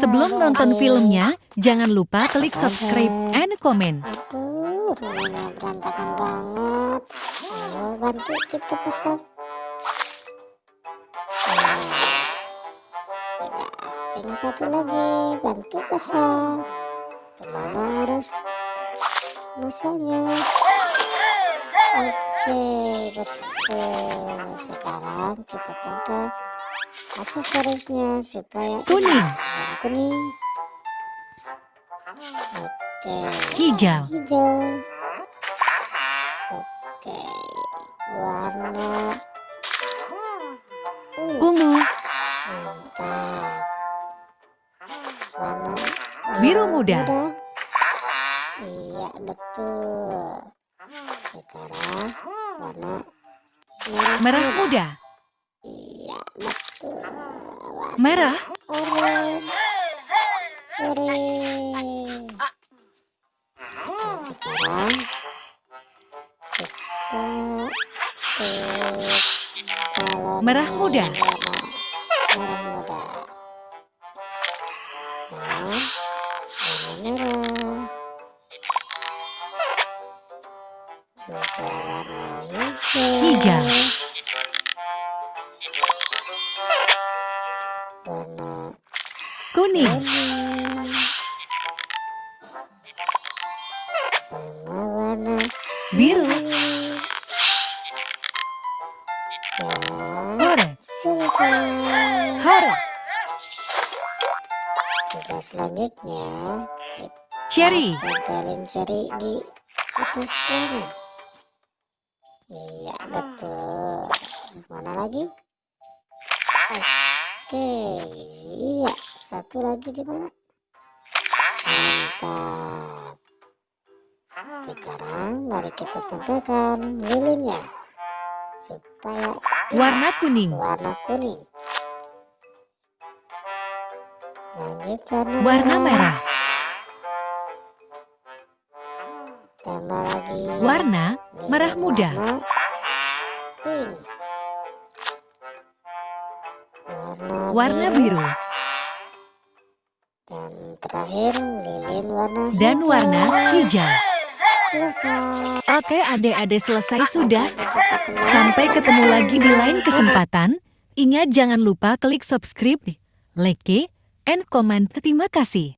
Sebelum nonton filmnya, jangan lupa klik subscribe and comment. Aduh, rumahnya berantakan banget. Ayo bantu kita pesan. Udah, tinggal satu lagi. Bantu pesan. Ke mana harus masanya? Oke, betul. Sekarang kita tempel aksesorisnya supaya Kuning. kuning. Oke. Hijau. Hijau. Oke. Warna ungu. Ungu. Mantap. Warna Biru muda. Iya, betul. Sekarang warna Merah muda. Merah. oranye. Sekarang kita Merah muda. merah muda. Merah. Juga warna hijau. Hijau. Warna Kuning. kuning. Sama warna Biru. Dan selesai. Hore. Tugas selanjutnya Cherry. tempelin ceri di atas kuahnya. Iya betul. Mana lagi? Oke, iya satu lagi di mana? Mantap. Sekarang mari kita tempelkan lilinnya supaya Warna kuning. warna kuning. Lanjut warna, Warna merah. Tambah lagi Warna merah muda. warna pink. Warna, biru. Dan terakhir lilin warna Dan hijau. warna hijau. Selesai. Oke adik-adik selesai sudah. Sampai ketemu lagi di lain kesempatan. Ingat jangan lupa klik subscribe, like, and comment. Terima kasih.